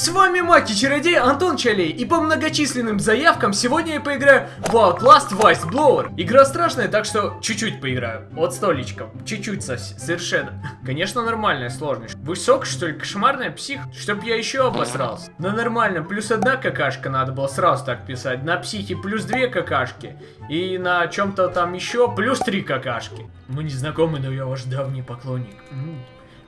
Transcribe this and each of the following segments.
С вами Маки Чародей Антон Чалей, и по многочисленным заявкам сегодня я поиграю в Outlast Vice Blower. Игра страшная, так что чуть-чуть поиграю. От столичком. Чуть-чуть совершенно. Конечно, нормальная сложность. Высок, что ли, кошмарная псих? Чтоб я еще обосрался. На нормальном плюс одна какашка надо было сразу так писать. На психе плюс две какашки. И на чем-то там еще плюс три какашки. Мы не знакомы, но я ваш давний поклонник. М -м.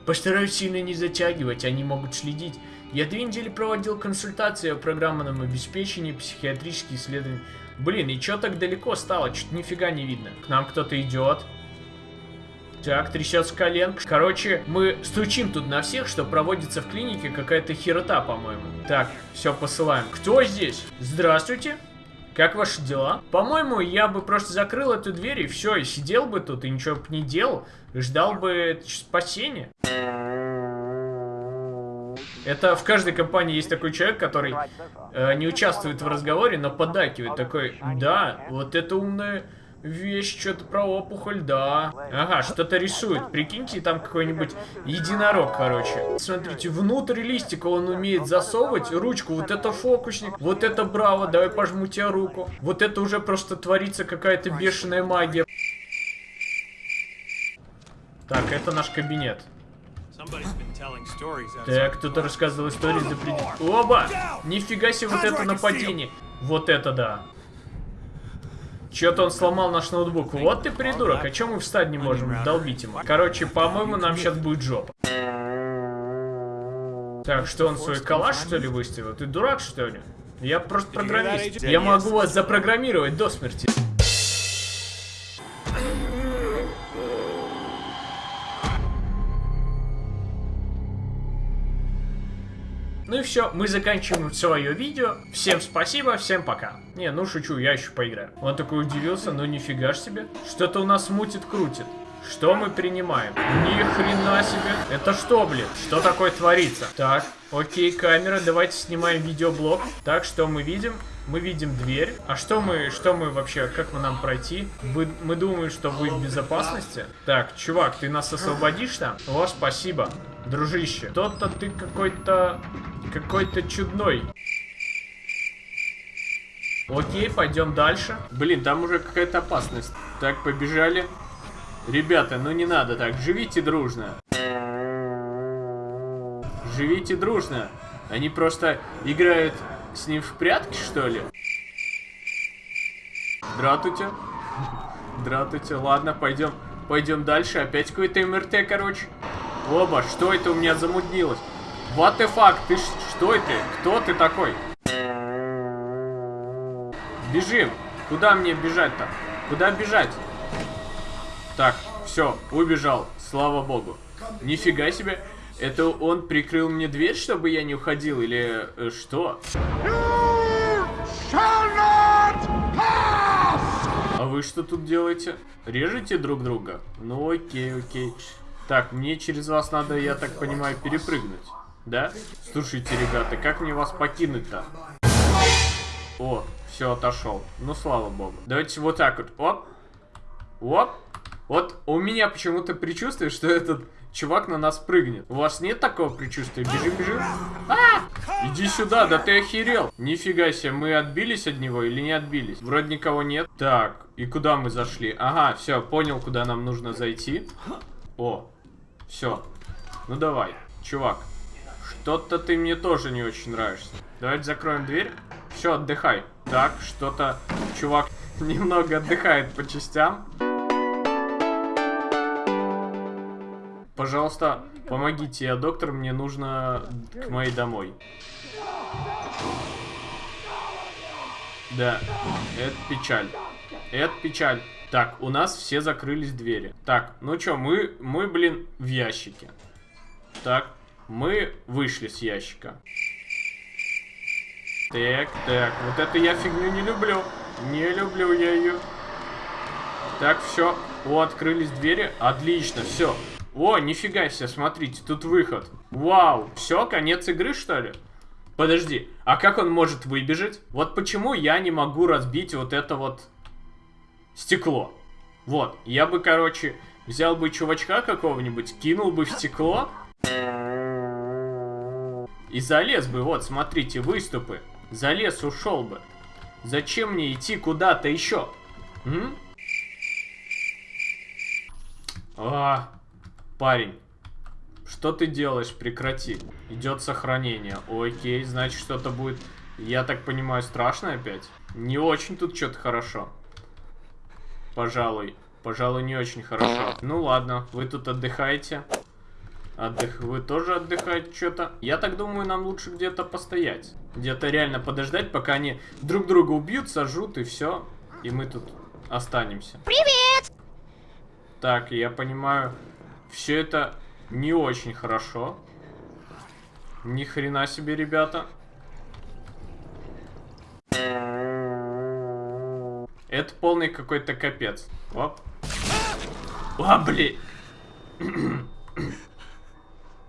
Постараюсь сильно не затягивать, они могут следить. Я две недели проводил консультации о программном обеспечении психиатрических исследований. Блин, и чё так далеко стало? Чуть нифига не видно. К нам кто-то идет. Так, трясется коленка. Короче, мы стучим тут на всех, что проводится в клинике какая-то херота, по-моему. Так, все посылаем. Кто здесь? Здравствуйте. Как ваши дела? По-моему, я бы просто закрыл эту дверь и все, и сидел бы тут, и ничего бы не делал. Ждал бы спасения. Это в каждой компании есть такой человек, который э, не участвует в разговоре, но подакивает. Такой, да, вот это умная вещь, что-то про опухоль, да. Ага, что-то рисует. Прикиньте, там какой-нибудь единорог, короче. Смотрите, внутрь листика он умеет засовывать ручку. Вот это фокусник, вот это браво, давай пожму тебе руку. Вот это уже просто творится какая-то бешеная магия. Так, это наш кабинет. Так, кто-то рассказывал истории за пределами. Оба! Нифига себе вот это нападение. Вот это да. Че-то он сломал наш ноутбук. Вот ты придурок, а чем мы встать не можем? Долбить ему. Короче, по-моему, нам сейчас будет жопа. Так, что он свой калаш, что ли, выставил? Ты дурак, что ли? Я просто программист. Я могу вас запрограммировать до смерти. Ну и все, мы заканчиваем свое видео. Всем спасибо, всем пока. Не, ну шучу, я еще поиграю. Он такой удивился, ну нифига ж себе. Что-то у нас мутит-крутит. Что мы принимаем? Ни хрена себе. Это что, блин? Что такое творится? Так, окей, камера, давайте снимаем видеоблог. Так, что мы видим? Мы видим дверь. А что мы, что мы вообще, как мы нам пройти? Вы, мы думаем, что вы в безопасности. Так, чувак, ты нас освободишь там? О, спасибо, дружище. Тот-то ты какой-то, какой-то чудной. Окей, пойдем дальше. Блин, там уже какая-то опасность. Так, побежали. Ребята, ну не надо так. Живите дружно. Живите дружно. Они просто играют с ним в прятки, что ли? Здравствуйте. Здравствуйте. Ладно, пойдем. Пойдем дальше. Опять какой-то МРТ, короче. Оба, что это у меня замуднилось? What the fuck? Ты что это? Кто ты такой? Бежим. Куда мне бежать-то? Куда бежать? Так, все, убежал. Слава богу. Нифига себе. Это он прикрыл мне дверь, чтобы я не уходил, или э, что? А вы что тут делаете? Режете друг друга? Ну окей, окей. Так, мне через вас надо, я так понимаю, перепрыгнуть. Да? Слушайте, ребята, как мне вас покинуть-то? О, все, отошел. Ну, слава богу. Давайте вот так вот. Оп. Оп. Вот у меня почему-то предчувствие, что этот чувак на нас прыгнет. У вас нет такого предчувствия? Бежим, бежим. А! Иди сюда, да ты охерел. Нифига себе, мы отбились от него или не отбились? Вроде никого нет. Так, и куда мы зашли? Ага, все, понял, куда нам нужно зайти. О, все. Ну давай, чувак. Что-то ты мне тоже не очень нравишься. Давайте закроем дверь. Все, отдыхай. Так, что-то чувак немного отдыхает по частям. Пожалуйста, помогите, я доктор, мне нужно к моей домой. Да, это печаль. Это печаль. Так, у нас все закрылись двери. Так, ну чё, мы, мы, блин, в ящике. Так, мы вышли с ящика. Так, так, вот это я фигню не люблю. Не люблю я ее. Так, все. О, открылись двери. Отлично, все. О, нифига себе, смотрите, тут выход. Вау, все, конец игры, что ли? Подожди, а как он может выбежать? Вот почему я не могу разбить вот это вот стекло? Вот, я бы, короче, взял бы чувачка какого-нибудь, кинул бы в стекло. И залез бы, вот, смотрите, выступы. Залез, ушел бы. Зачем мне идти куда-то еще? М? А, парень, что ты делаешь? Прекрати. Идет сохранение. Окей, значит что-то будет, я так понимаю, страшно опять? Не очень тут что-то хорошо. Пожалуй. Пожалуй, не очень хорошо. Ну ладно, вы тут отдыхаете. Отдых... Вы тоже отдыхаете что-то? Я так думаю, нам лучше где-то постоять. Где-то реально подождать, пока они друг друга убьют, сожрут и все. И мы тут останемся. Привет! Так, я понимаю, все это не очень хорошо. Ни хрена себе, ребята. Это полный какой-то капец. Оп. А, блин.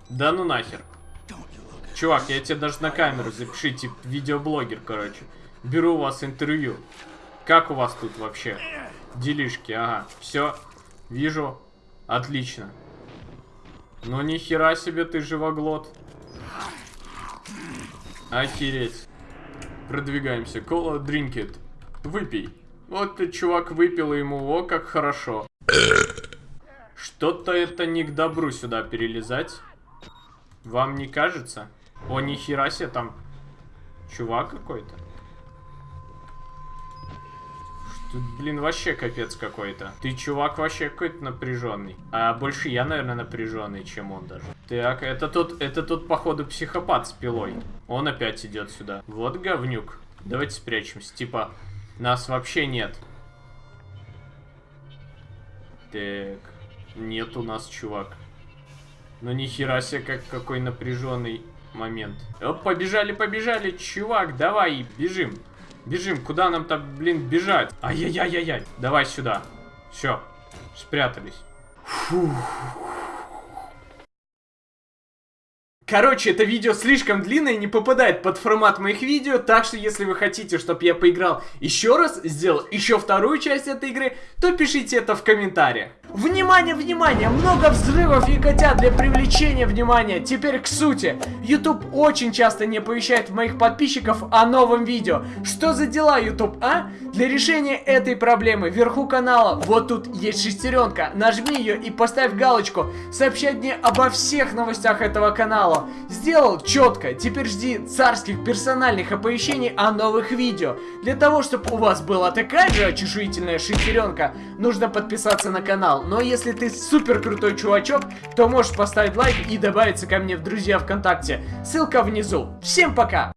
Да ну нахер. Чувак, я тебе даже на камеру запиши, типа видеоблогер, короче. Беру у вас интервью. Как у вас тут вообще? Делишки, ага. Все, вижу. Отлично. Ну ни хера себе ты живоглот. Охереть. Продвигаемся. Кола, drink it. Выпей. Вот ты, чувак, выпил ему, о, как хорошо. Что-то это не к добру сюда перелезать. Вам не кажется? О, нихера себе там чувак какой-то. Блин, вообще капец какой-то. Ты чувак вообще какой-то напряженный. А больше я, наверное, напряженный, чем он даже. Так, это тут, это тут, походу, психопат с пилой. Он опять идет сюда. Вот говнюк. Давайте спрячемся. Типа, нас вообще нет. Так, нет у нас чувак. Ну нихера себе, как какой напряженный момент. Оп, побежали, побежали, чувак, давай, бежим. Бежим, куда нам там, блин, бежать? Ай-яй-яй-яй-яй, давай сюда. Все, спрятались. Фух. Короче, это видео слишком длинное, не попадает под формат моих видео, так что если вы хотите, чтобы я поиграл еще раз, сделал еще вторую часть этой игры, то пишите это в комментариях. Внимание, внимание, много взрывов и котят для привлечения внимания. Теперь к сути. YouTube очень часто не оповещает моих подписчиков о новом видео. Что за дела, YouTube, а? Для решения этой проблемы вверху канала, вот тут есть шестеренка, нажми ее и поставь галочку, сообщать мне обо всех новостях этого канала. Сделал четко, теперь жди царских персональных оповещений о новых видео. Для того, чтобы у вас была такая же очешуительная шестеренка, нужно подписаться на канал. Но если ты супер крутой чувачок, то можешь поставить лайк и добавиться ко мне в друзья ВКонтакте. Ссылка внизу. Всем пока!